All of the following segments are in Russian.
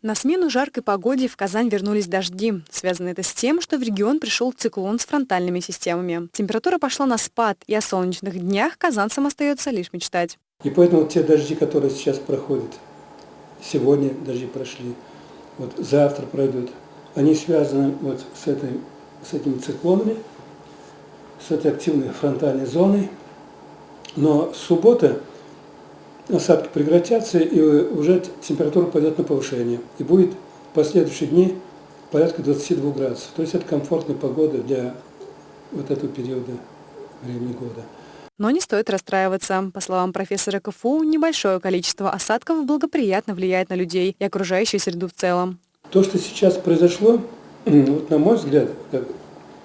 На смену жаркой погоде в Казань вернулись дожди. Связано это с тем, что в регион пришел циклон с фронтальными системами. Температура пошла на спад, и о солнечных днях казанцам остается лишь мечтать. И поэтому те дожди, которые сейчас проходят, сегодня дожди прошли, вот завтра пройдут, они связаны вот с, этой, с этими циклонами, с этой активной фронтальной зоной. Но суббота осадки прекратятся, и уже температура пойдет на повышение. И будет в последующие дни порядка 22 градусов. То есть это комфортная погода для вот этого периода времени года. Но не стоит расстраиваться. По словам профессора КФУ, небольшое количество осадков благоприятно влияет на людей и окружающую среду в целом. То, что сейчас произошло, вот на мой взгляд, как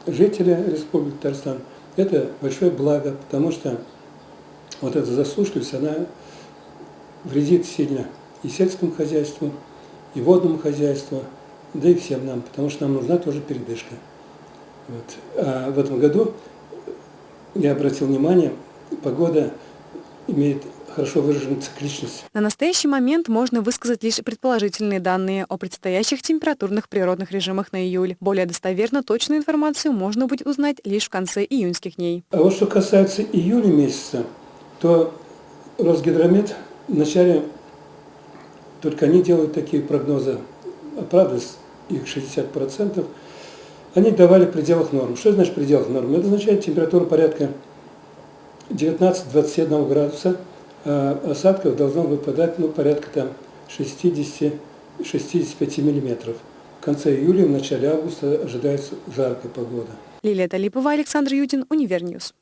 жителя Республики Татарстан, это большое благо, потому что вот эта засушливость, она вредит сильно и сельскому хозяйству, и водному хозяйству, да и всем нам, потому что нам нужна тоже передышка. Вот. А в этом году, я обратил внимание, погода имеет хорошо выраженную цикличность. На настоящий момент можно высказать лишь предположительные данные о предстоящих температурных природных режимах на июль. Более достоверно точную информацию можно будет узнать лишь в конце июньских дней. А вот что касается июля месяца, то Росгидромет вначале только они делают такие прогнозы, а правда их 60%, они давали в пределах норм. Что значит в пределах норм? Это означает температура порядка 19-21 градуса, а осадков должно выпадать ну, порядка там 60-65 миллиметров. В конце июля, в начале августа ожидается жаркая погода. Лилия Талипова, Александр Ютин, Универньюз.